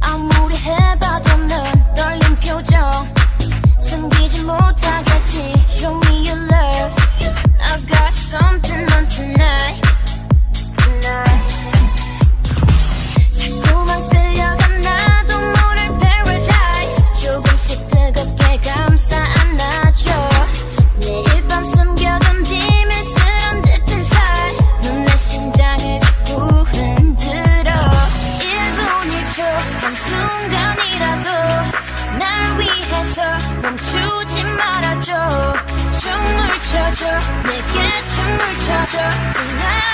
아무리 해봐도 넌 떨린 표정. 숨기지 못하겠지. Show me your love 춰줘 내게 춤을 춰줘 tonight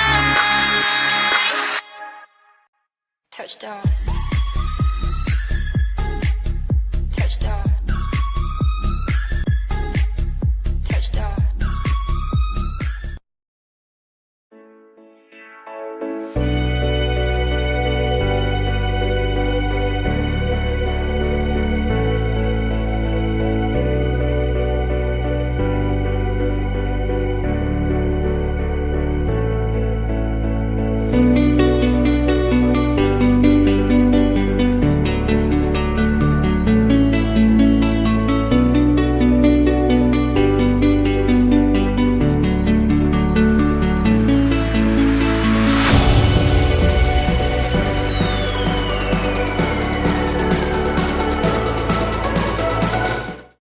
Touchdown